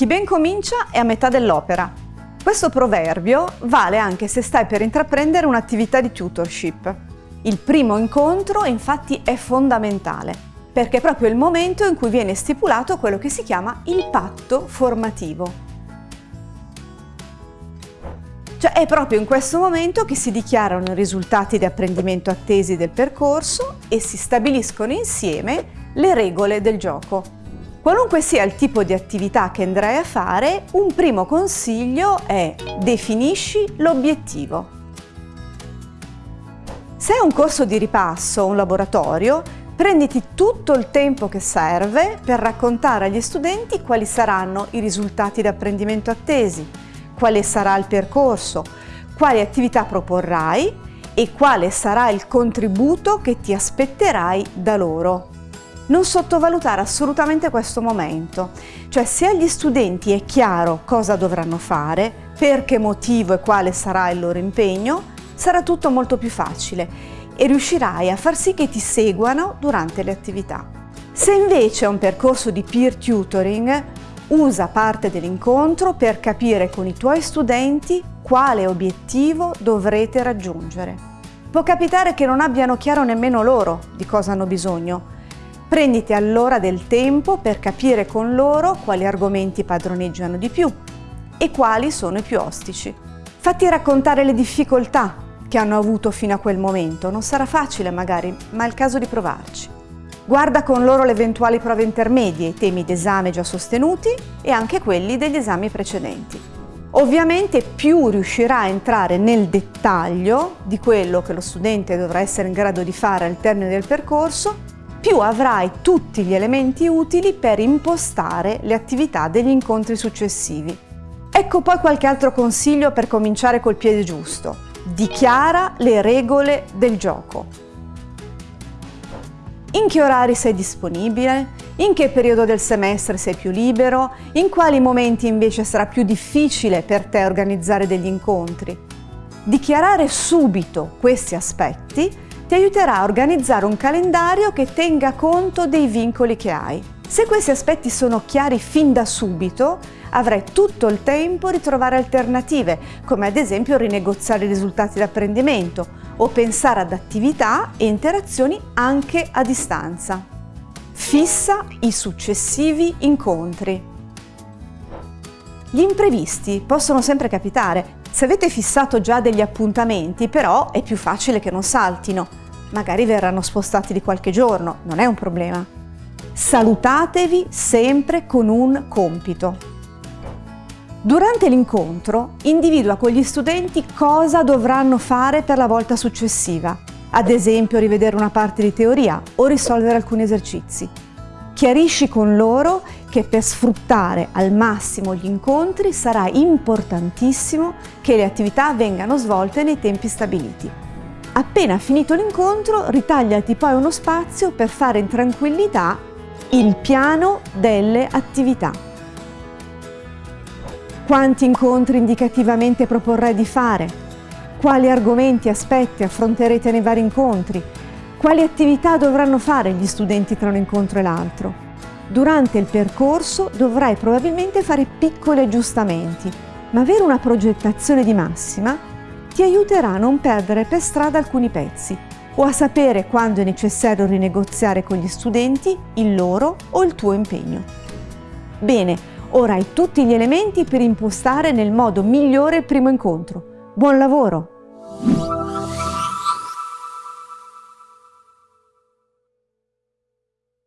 Chi ben comincia è a metà dell'opera. Questo proverbio vale anche se stai per intraprendere un'attività di tutorship. Il primo incontro infatti è fondamentale, perché è proprio il momento in cui viene stipulato quello che si chiama il patto formativo. Cioè è proprio in questo momento che si dichiarano i risultati di apprendimento attesi del percorso e si stabiliscono insieme le regole del gioco. Qualunque sia il tipo di attività che andrai a fare, un primo consiglio è definisci l'obiettivo. Se è un corso di ripasso o un laboratorio, prenditi tutto il tempo che serve per raccontare agli studenti quali saranno i risultati di apprendimento attesi, quale sarà il percorso, quali attività proporrai e quale sarà il contributo che ti aspetterai da loro. Non sottovalutare assolutamente questo momento, cioè se agli studenti è chiaro cosa dovranno fare, per che motivo e quale sarà il loro impegno, sarà tutto molto più facile e riuscirai a far sì che ti seguano durante le attività. Se invece è un percorso di peer tutoring, Usa parte dell'incontro per capire con i tuoi studenti quale obiettivo dovrete raggiungere. Può capitare che non abbiano chiaro nemmeno loro di cosa hanno bisogno. Prenditi allora del tempo per capire con loro quali argomenti padroneggiano di più e quali sono i più ostici. Fatti raccontare le difficoltà che hanno avuto fino a quel momento. Non sarà facile magari, ma è il caso di provarci. Guarda con loro le eventuali prove intermedie, i temi d'esame già sostenuti e anche quelli degli esami precedenti. Ovviamente più riuscirà a entrare nel dettaglio di quello che lo studente dovrà essere in grado di fare al termine del percorso, più avrai tutti gli elementi utili per impostare le attività degli incontri successivi. Ecco poi qualche altro consiglio per cominciare col piede giusto. Dichiara le regole del gioco. In che orari sei disponibile? In che periodo del semestre sei più libero? In quali momenti invece sarà più difficile per te organizzare degli incontri? Dichiarare subito questi aspetti ti aiuterà a organizzare un calendario che tenga conto dei vincoli che hai. Se questi aspetti sono chiari fin da subito, avrai tutto il tempo di trovare alternative, come ad esempio rinegoziare i risultati di apprendimento o pensare ad attività e interazioni anche a distanza. Fissa i successivi incontri. Gli imprevisti possono sempre capitare. Se avete fissato già degli appuntamenti, però è più facile che non saltino. Magari verranno spostati di qualche giorno, non è un problema. Salutatevi sempre con un compito. Durante l'incontro individua con gli studenti cosa dovranno fare per la volta successiva, ad esempio rivedere una parte di teoria o risolvere alcuni esercizi. Chiarisci con loro che per sfruttare al massimo gli incontri sarà importantissimo che le attività vengano svolte nei tempi stabiliti. Appena finito l'incontro, ritagliati poi uno spazio per fare in tranquillità il piano delle attività. Quanti incontri indicativamente proporrai di fare? Quali argomenti e aspetti affronterete nei vari incontri? Quali attività dovranno fare gli studenti tra un incontro e l'altro? Durante il percorso dovrai probabilmente fare piccoli aggiustamenti, ma avere una progettazione di massima ti aiuterà a non perdere per strada alcuni pezzi o a sapere quando è necessario rinegoziare con gli studenti il loro o il tuo impegno. Bene, Ora hai tutti gli elementi per impostare nel modo migliore il primo incontro. Buon lavoro!